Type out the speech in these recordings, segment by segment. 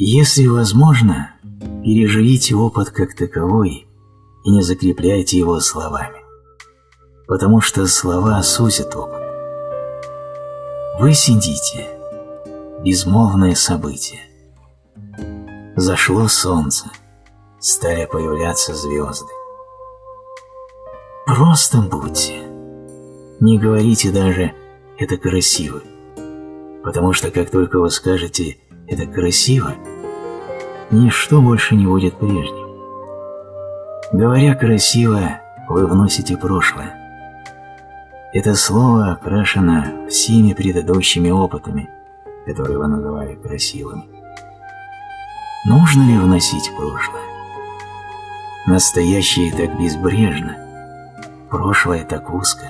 Если возможно, переживите опыт как таковой и не закрепляйте его словами, потому что слова сузят опыт. Вы сидите, безмолвное событие. Зашло солнце, стали появляться звезды. Просто будьте. Не говорите даже «это красиво», потому что как только вы скажете «это красиво», ничто больше не будет прежним. Говоря красиво, вы вносите прошлое. Это слово окрашено всеми предыдущими опытами, которые вы называли красивыми. Нужно ли вносить прошлое? Настоящее так безбрежно, прошлое так узко.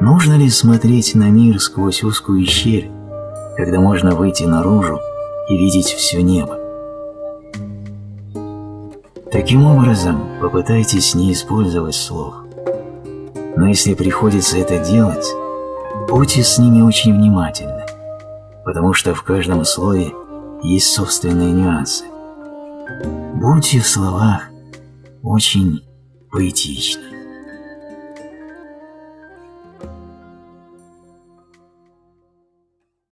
Нужно ли смотреть на мир сквозь узкую щель, когда можно выйти наружу и видеть все небо? Таким образом, попытайтесь не использовать слов. Но если приходится это делать, будьте с ними очень внимательны, потому что в каждом слове есть собственные нюансы. Будьте в словах очень поэтичны.